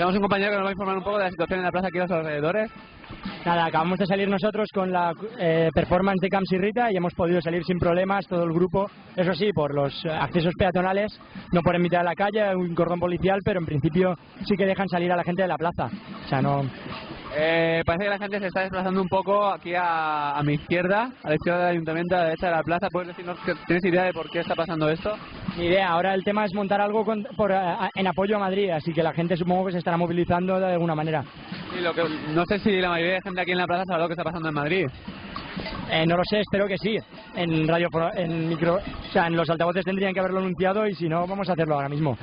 Tenemos un compañero que nos va a informar un poco de la situación en la plaza aquí a los alrededores. Nada, acabamos de salir nosotros con la eh, performance de Camps y Rita y hemos podido salir sin problemas todo el grupo. Eso sí, por los accesos peatonales, no por mitad de la calle, un cordón policial, pero en principio sí que dejan salir a la gente de la plaza. O sea, no. Eh, parece que la gente se está desplazando un poco aquí a, a mi izquierda, a la izquierda del ayuntamiento, a la derecha de la plaza. ¿Puedes decirnos tienes idea de por qué está pasando esto? Ni idea, ahora el tema es montar algo con- por, eh, en apoyo a Madrid, así que la gente supongo que se estará movilizando de alguna manera. Y lo que, no sé si la mayoría de gente aquí en la plaza sabe lo que está pasando en Madrid. Eh, no lo sé, espero que sí. En radio, en micro, o sea, en los altavoces tendrían que haberlo anunciado y si no, vamos a hacerlo ahora mismo.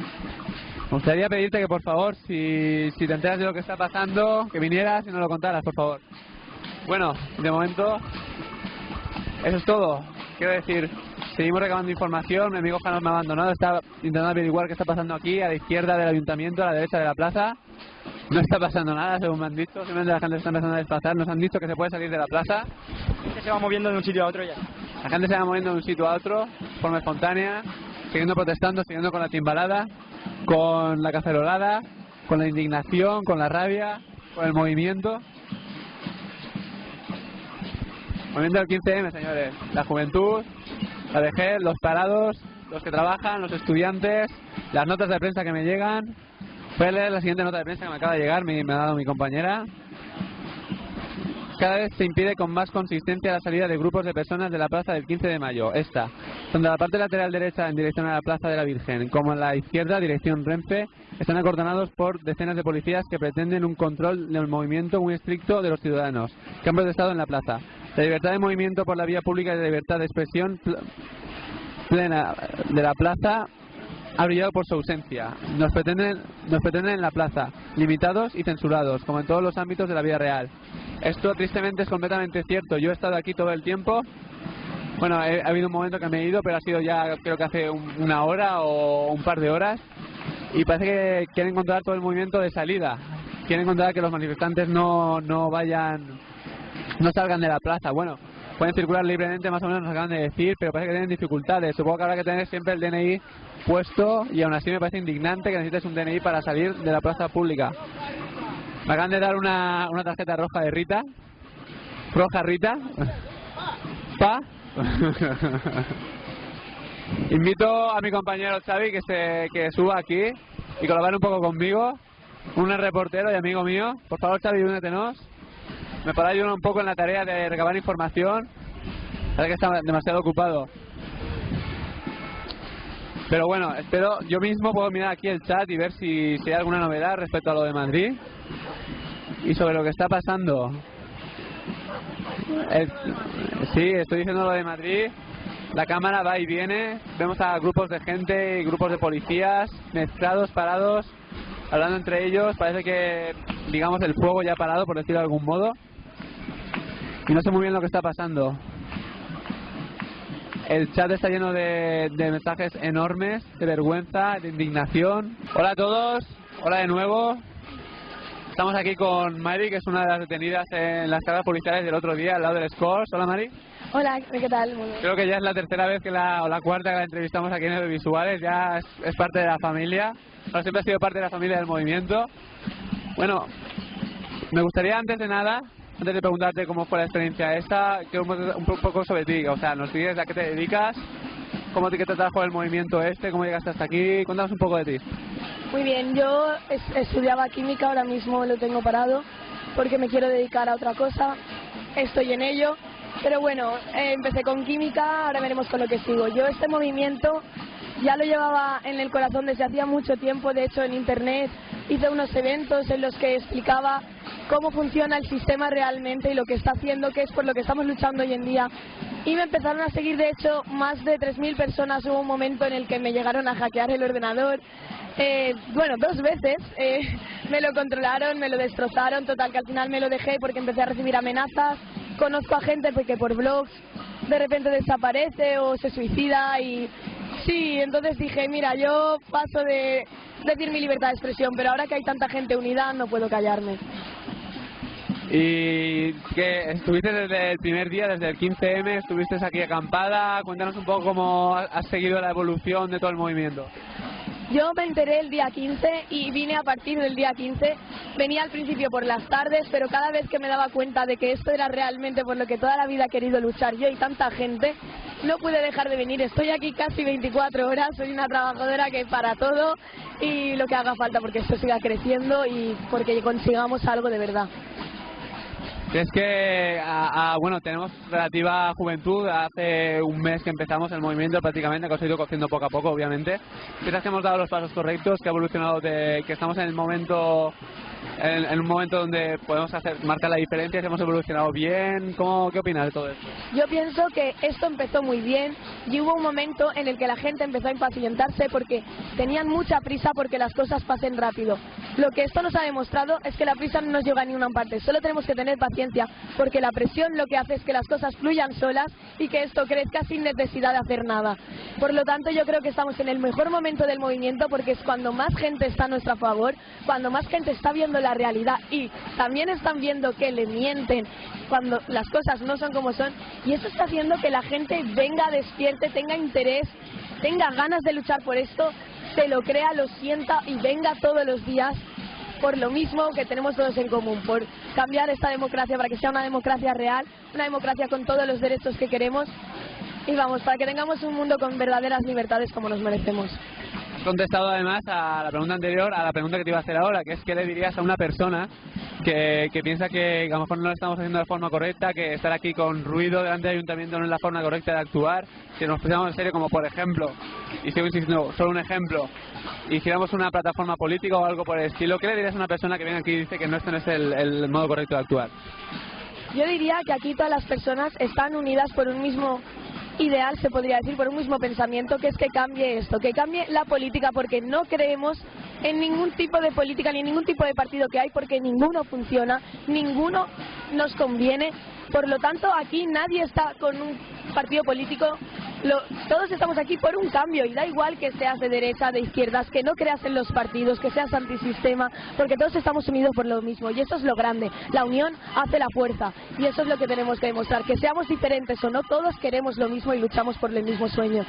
Me gustaría pedirte que por favor, si, si te enteras de lo que está pasando, que vinieras y nos lo contaras, por favor. Bueno, de momento, eso es todo. Quiero decir, seguimos recabando información, mi amigo Jano me ha abandonado, está intentando averiguar qué está pasando aquí, a la izquierda del ayuntamiento, a la derecha de la plaza. No está pasando nada, según me han dicho, simplemente la gente se está empezando a desplazar, nos han dicho que se puede salir de la plaza, Que se va moviendo de un sitio a otro ya. la gente se va moviendo de un sitio a otro, de forma espontánea, siguiendo protestando, siguiendo con la timbalada, con la cacerolada, con la indignación, con la rabia, con el movimiento. Movimiento del 15M, señores. La juventud, la vejez, los parados, los que trabajan, los estudiantes, las notas de prensa que me llegan. Voy la siguiente nota de prensa que me acaba de llegar, me, me ha dado mi compañera. Cada vez se impide con más consistencia la salida de grupos de personas de la plaza del 15 de mayo. Esta, donde la parte lateral derecha en dirección a la plaza de la Virgen, como en la izquierda, dirección Renfe, están acordonados por decenas de policías que pretenden un control del movimiento muy estricto de los ciudadanos que han protestado en la plaza. La libertad de movimiento por la vía pública y la libertad de expresión pl- plena de la plaza ha brillado por su ausencia. Nos pretenden, nos pretenden en la plaza, limitados y censurados, como en todos los ámbitos de la vida real. Esto tristemente es completamente cierto. Yo he estado aquí todo el tiempo. Bueno, ha habido un momento que me he ido, pero ha sido ya creo que hace un- una hora o un par de horas. Y parece que quieren controlar todo el movimiento de salida. Quieren controlar que los manifestantes no, no vayan, no salgan de la plaza. Bueno, pueden circular libremente, más o menos nos acaban de decir, pero parece que tienen dificultades. Supongo que habrá que tener siempre el DNI puesto y aún así me parece indignante que necesites un DNI para salir de la plaza pública. Me acaban de dar una, una tarjeta roja de Rita. Roja Rita. Pa. Invito a mi compañero Xavi que se que suba aquí y colabore un poco conmigo. Un reportero y amigo mío. Por favor, Xavi, únetenos. Me podrá ayudar un poco en la tarea de recabar información. Parece que está demasiado ocupado. Pero bueno, espero, yo mismo puedo mirar aquí el chat y ver si, si hay alguna novedad respecto a lo de Madrid y sobre lo que está pasando. El- sí, estoy diciendo lo de Madrid. La cámara va y viene. Vemos a grupos de gente y grupos de policías mezclados, parados, hablando entre ellos. Parece que, digamos, el fuego ya ha parado, por decirlo de algún modo. Y no sé muy bien lo que está pasando. El chat está lleno de, de mensajes enormes, de vergüenza, de indignación. Hola a todos, hola de nuevo. Estamos aquí con Mari, que es una de las detenidas en las cargas policiales del otro día, al lado del Scores. Hola Mari. Hola, ¿qué tal? Muy bien. Creo que ya es la tercera vez que la, o la cuarta que la entrevistamos aquí en Audiovisuales, ya es, es parte de la familia. Bueno, siempre ha sido parte de la familia del movimiento. Bueno, me gustaría antes de nada, antes de preguntarte cómo fue la experiencia esta, que un, un poco sobre ti, o sea, nos dices a qué te dedicas, cómo te, te trajo el movimiento este, cómo llegaste hasta aquí, cuéntanos un poco de ti. Muy bien, yo es- estudiaba química, ahora mismo lo tengo parado porque me quiero dedicar a otra cosa, estoy en ello, pero bueno, eh, empecé con química, ahora veremos con lo que sigo. Yo este movimiento ya lo llevaba en el corazón desde hacía mucho tiempo, de hecho en internet hice unos eventos en los que explicaba cómo funciona el sistema realmente y lo que está haciendo, que es por lo que estamos luchando hoy en día. Y me empezaron a seguir, de hecho, más de 3.000 personas. Hubo un momento en el que me llegaron a hackear el ordenador. Eh, bueno, dos veces eh, me lo controlaron, me lo destrozaron, total que al final me lo dejé porque empecé a recibir amenazas. Conozco a gente que por blogs de repente desaparece o se suicida y sí, entonces dije, mira, yo paso de decir mi libertad de expresión, pero ahora que hay tanta gente unida no puedo callarme. Y que estuviste desde el primer día, desde el 15M, estuviste aquí acampada. Cuéntanos un poco cómo has seguido la evolución de todo el movimiento. Yo me enteré el día 15 y vine a partir del día 15. Venía al principio por las tardes, pero cada vez que me daba cuenta de que esto era realmente por lo que toda la vida he querido luchar yo y tanta gente, no pude dejar de venir. Estoy aquí casi 24 horas, soy una trabajadora que para todo y lo que haga falta porque esto siga creciendo y porque consigamos algo de verdad. Es que, bueno, tenemos relativa juventud. Hace un mes que empezamos el movimiento prácticamente, que ha ido cociendo poco a poco, obviamente. ¿Piensas que hemos dado los pasos correctos, que ha evolucionado, de, que estamos en el momento en, un momento donde podemos hacer marcar la diferencia, hemos evolucionado bien. ¿Cómo, ¿Qué opinas de todo esto? Yo pienso que esto empezó muy bien y hubo un momento en el que la gente empezó a impacientarse porque tenían mucha prisa porque las cosas pasen rápido. Lo que esto nos ha demostrado es que la prisa no nos lleva a ninguna parte, solo tenemos que tener paciencia porque la presión lo que hace es que las cosas fluyan solas y que esto crezca sin necesidad de hacer nada. Por lo tanto, yo creo que estamos en el mejor momento del movimiento porque es cuando más gente está a nuestro favor, cuando más gente está viendo la realidad y también están viendo que le mienten cuando las cosas no son como son y eso está haciendo que la gente venga, despierte, tenga interés, tenga ganas de luchar por esto, se lo crea, lo sienta y venga todos los días por lo mismo que tenemos todos en común, por cambiar esta democracia para que sea una democracia real, una democracia con todos los derechos que queremos. Y vamos, para que tengamos un mundo con verdaderas libertades como nos merecemos contestado además a la pregunta anterior, a la pregunta que te iba a hacer ahora, que es qué le dirías a una persona que, piensa que a lo mejor no lo estamos haciendo de forma correcta, que estar aquí con ruido delante del ayuntamiento no es la forma correcta de actuar, si nos pusiéramos en serio como por ejemplo, y sigo insistiendo, solo un ejemplo, hiciéramos una plataforma política o algo por el estilo, ¿qué le dirías a una persona que viene aquí y dice que no este no es el modo correcto de actuar? Yo diría que aquí todas las personas están unidas por un mismo ideal, se podría decir, por un mismo pensamiento, que es que cambie esto, que cambie la política, porque no creemos en ningún tipo de política ni en ningún tipo de partido que hay, porque ninguno funciona, ninguno nos conviene. Por lo tanto, aquí nadie está con un partido político todos estamos aquí por un cambio y da igual que seas de derecha, de izquierdas, que no creas en los partidos, que seas antisistema, porque todos estamos unidos por lo mismo y eso es lo grande. La unión hace la fuerza y eso es lo que tenemos que demostrar, que seamos diferentes o no, todos queremos lo mismo y luchamos por el mismo sueño.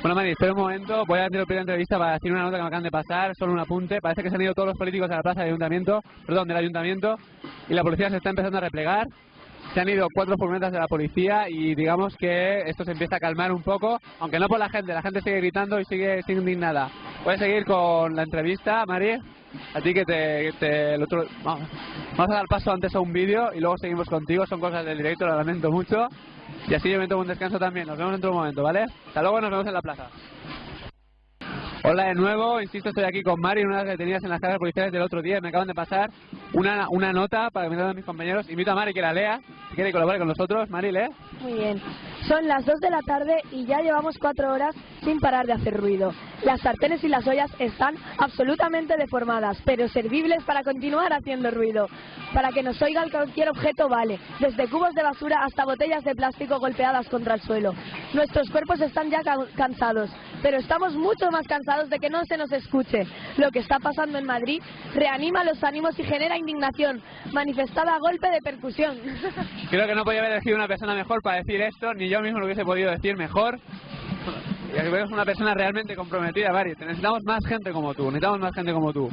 Bueno, Mari, espera un momento. Voy a hacer la entrevista para decir una nota que me acaban de pasar, solo un apunte. Parece que se han ido todos los políticos a la plaza del ayuntamiento, perdón, del ayuntamiento, y la policía se está empezando a replegar se han ido cuatro furgonetas de la policía y digamos que esto se empieza a calmar un poco, aunque no por la gente, la gente sigue gritando y sigue indignada. Puedes seguir con la entrevista, Mari. A ti que te... vamos, vamos, a dar paso antes a un vídeo y luego seguimos contigo. Son cosas del directo, lo lamento mucho. Y así yo me tomo un descanso también. Nos vemos dentro de un momento, ¿vale? Hasta luego, nos vemos en la plaza. Hola de nuevo, insisto, estoy aquí con Mari, una de las detenidas en las cargas policiales del otro día. Me acaban de pasar una, una nota para que me den mis compañeros. Invito a Mari que la lea, si quiere colaborar con nosotros. Mari, lee. Muy bien. Son las 2 de la tarde y ya llevamos 4 horas sin parar de hacer ruido. Las sartenes y las ollas están absolutamente deformadas, pero servibles para continuar haciendo ruido. Para que nos oiga cualquier objeto vale, desde cubos de basura hasta botellas de plástico golpeadas contra el suelo. Nuestros cuerpos están ya cansados, pero estamos mucho más cansados de que no se nos escuche. Lo que está pasando en Madrid reanima los ánimos y genera indignación, manifestada a golpe de percusión. Creo que no podía haber elegido una persona mejor para decir esto, ni yo mismo lo hubiese podido decir mejor. Y aquí vemos una persona realmente comprometida, Mari. Necesitamos más gente como tú, necesitamos más gente como tú.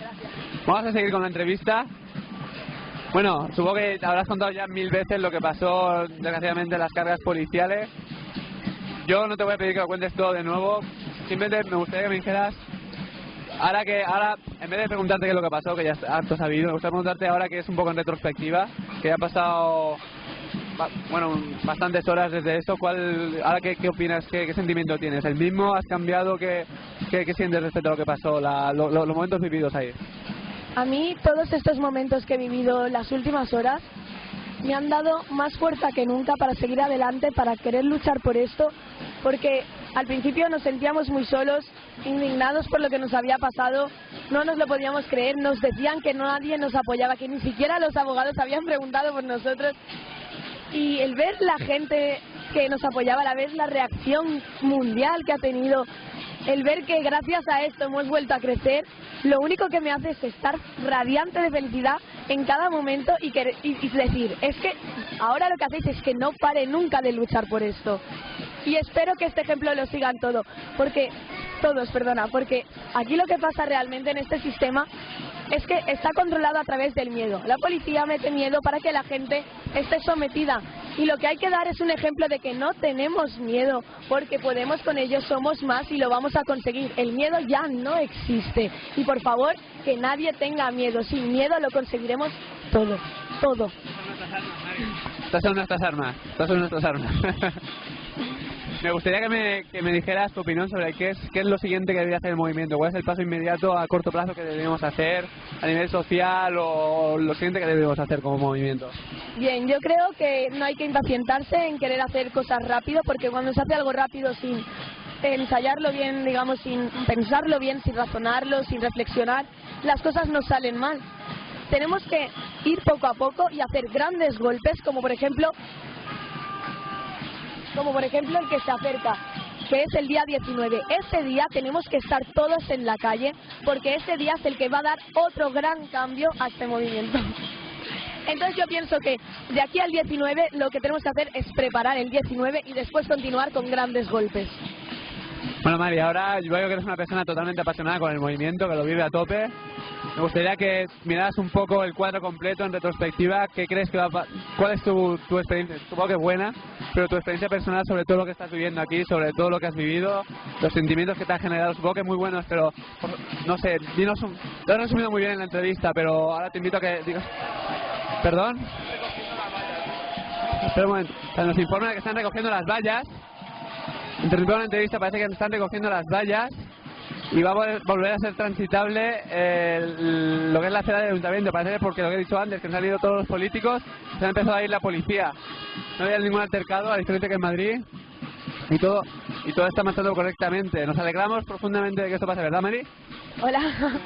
Vamos a seguir con la entrevista. Bueno, supongo que te habrás contado ya mil veces lo que pasó, desgraciadamente, en las cargas policiales. Yo no te voy a pedir que lo cuentes todo de nuevo, simplemente me gustaría que me dijeras, ahora que, ahora, en vez de preguntarte qué es lo que pasó, que ya has sabido, me gustaría preguntarte ahora que es un poco en retrospectiva, que ya ha pasado, bueno, bastantes horas desde eso, ¿cuál, ahora qué, qué opinas, qué, sentimiento tienes? ¿El mismo? ¿Has cambiado? ¿Qué, qué, sientes respecto a lo que pasó, los momentos vividos ahí? A mí todos estos momentos que he vivido las últimas horas me han dado más fuerza que nunca para seguir adelante, para querer luchar por esto, porque al principio nos sentíamos muy solos, indignados por lo que nos había pasado, no nos lo podíamos creer, nos decían que nadie nos apoyaba, que ni siquiera los abogados habían preguntado por nosotros. Y el ver la gente que nos apoyaba, la vez la reacción mundial que ha tenido, el ver que gracias a esto hemos vuelto a crecer, lo único que me hace es estar radiante de felicidad en cada momento y, y decir, es que ahora lo que hacéis es que no pare nunca de luchar por esto. Y espero que este ejemplo lo sigan todo, porque todos, perdona, porque aquí lo que pasa realmente en este sistema es que está controlado a través del miedo. La policía mete miedo para que la gente esté sometida. Y lo que hay que dar es un ejemplo de que no tenemos miedo, porque podemos con ellos, somos más y lo vamos a conseguir. El miedo ya no existe. Y por favor, que nadie tenga miedo. Sin miedo lo conseguiremos todo, todo. Estas son nuestras armas, estas son nuestras armas. Me gustaría que me, que me dijeras tu opinión sobre qué es, qué es lo siguiente que debería hacer el movimiento, cuál es el paso inmediato a corto plazo que debemos hacer a nivel social o lo siguiente que debemos hacer como movimiento. Bien, yo creo que no hay que impacientarse en querer hacer cosas rápido porque cuando se hace algo rápido sin ensayarlo bien, digamos, sin pensarlo bien, sin razonarlo, sin reflexionar, las cosas no salen mal. Tenemos que ir poco a poco y hacer grandes golpes, como por ejemplo como por ejemplo el que se acerca, que es el día 19. Ese día tenemos que estar todos en la calle porque ese día es el que va a dar otro gran cambio a este movimiento. Entonces yo pienso que de aquí al 19 lo que tenemos que hacer es preparar el 19 y después continuar con grandes golpes. Bueno, Mari, ahora yo veo que eres una persona totalmente apasionada con el movimiento, que lo vive a tope. Me gustaría que miraras un poco el cuadro completo en retrospectiva. ¿Qué crees que va a ¿Cuál es tu, tu experiencia? Supongo que buena, pero tu experiencia personal sobre todo lo que estás viviendo aquí, sobre todo lo que has vivido, los sentimientos que te han generado, supongo que muy buenos, pero no sé, dinos un... Lo has resumido muy bien en la entrevista, pero ahora te invito a que digas... ¿Perdón? Espera un momento. nos informan de que están recogiendo las vallas. Interrumpimos la entrevista, parece que están recogiendo las vallas y va a volver a ser transitable lo que es la acera del ayuntamiento. Parece porque lo que he dicho antes, que han salido todos los políticos, se ha empezado a ir la policía. No había ningún altercado, a diferencia que en Madrid, y todo y todo está marchando correctamente. Nos alegramos profundamente de que esto pase, ¿verdad, Mary? Hola.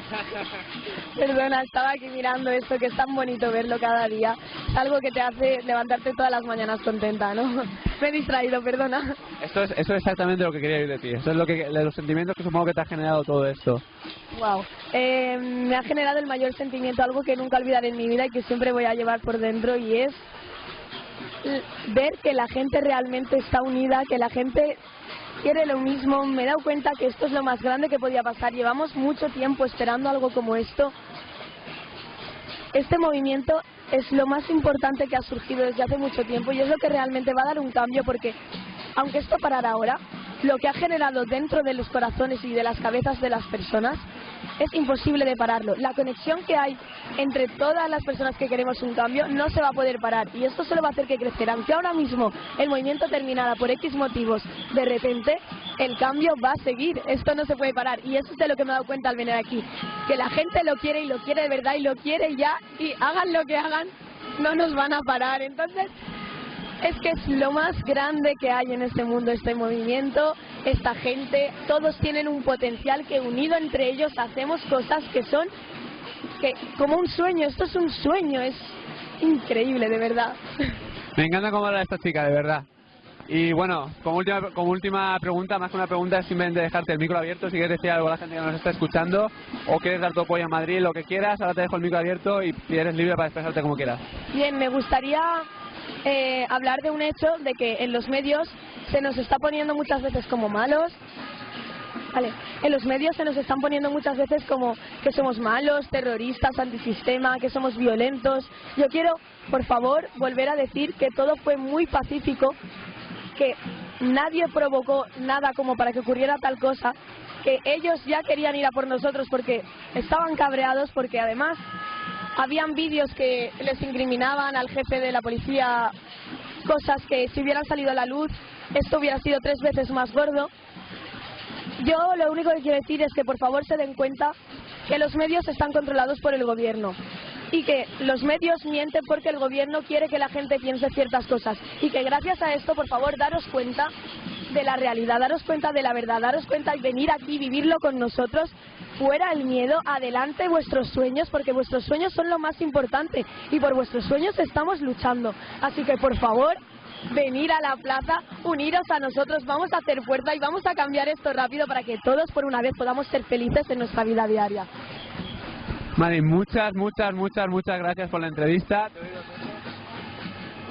Perdona, estaba aquí mirando esto que es tan bonito verlo cada día. Es algo que te hace levantarte todas las mañanas contenta, ¿no? Me he distraído, perdona. Esto es, eso es exactamente lo que quería oír de ti. Eso es lo que, los sentimientos que supongo que te ha generado todo esto. Wow. Eh, me ha generado el mayor sentimiento, algo que nunca olvidaré en mi vida y que siempre voy a llevar por dentro y es ver que la gente realmente está unida, que la gente quiere lo mismo. Me he dado cuenta que esto es lo más grande que podía pasar. Llevamos mucho tiempo esperando algo como esto. Este movimiento es lo más importante que ha surgido desde hace mucho tiempo y es lo que realmente va a dar un cambio porque, aunque esto parara ahora, lo que ha generado dentro de los corazones y de las cabezas de las personas es imposible de pararlo. La conexión que hay entre todas las personas que queremos un cambio no se va a poder parar y esto solo va a hacer que crecer. Aunque ahora mismo el movimiento terminara por X motivos, de repente el cambio va a seguir. Esto no se puede parar y eso es de lo que me he dado cuenta al venir aquí. Que la gente lo quiere y lo quiere de verdad y lo quiere ya y hagan lo que hagan, no nos van a parar. Entonces, es que es lo más grande que hay en este mundo, este movimiento, esta gente, todos tienen un potencial que unido entre ellos hacemos cosas que son que como un sueño, esto es un sueño, es increíble, de verdad. Me encanta cómo habla esta chica, de verdad. Y bueno, como última, como última pregunta, más que una pregunta, simplemente dejarte el micro abierto si quieres decir algo a la gente que nos está escuchando o quieres dar tu apoyo a Madrid, lo que quieras, ahora te dejo el micro abierto y eres libre para expresarte como quieras. Bien, me gustaría eh, hablar de un hecho de que en los medios se nos está poniendo muchas veces como malos. Vale. En los medios se nos están poniendo muchas veces como que somos malos, terroristas, antisistema, que somos violentos. Yo quiero, por favor, volver a decir que todo fue muy pacífico, que nadie provocó nada como para que ocurriera tal cosa, que ellos ya querían ir a por nosotros porque estaban cabreados, porque además habían vídeos que les incriminaban al jefe de la policía cosas que si hubieran salido a la luz esto hubiera sido tres veces más gordo. Yo lo único que quiero decir es que por favor se den cuenta que los medios están controlados por el gobierno y que los medios mienten porque el gobierno quiere que la gente piense ciertas cosas y que gracias a esto, por favor, daros cuenta de la realidad, daros cuenta de la verdad, daros cuenta y venir aquí, vivirlo con nosotros, fuera el miedo, adelante vuestros sueños, porque vuestros sueños son lo más importante y por vuestros sueños estamos luchando. Así que, por favor, venir a la plaza, uniros a nosotros, vamos a hacer fuerza y vamos a cambiar esto rápido para que todos por una vez podamos ser felices en nuestra vida diaria. Mari, muchas, muchas, muchas, muchas gracias por la entrevista.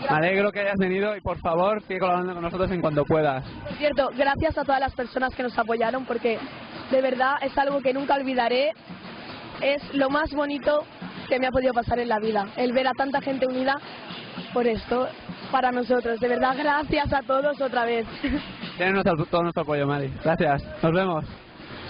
Me alegro que hayas venido y por favor sigue colaborando con nosotros en cuanto puedas. Por cierto, gracias a todas las personas que nos apoyaron porque de verdad es algo que nunca olvidaré. Es lo más bonito que me ha podido pasar en la vida, el ver a tanta gente unida por esto, para nosotros. De verdad, gracias a todos otra vez. Tienen todo nuestro apoyo, Mari. Gracias. Nos vemos.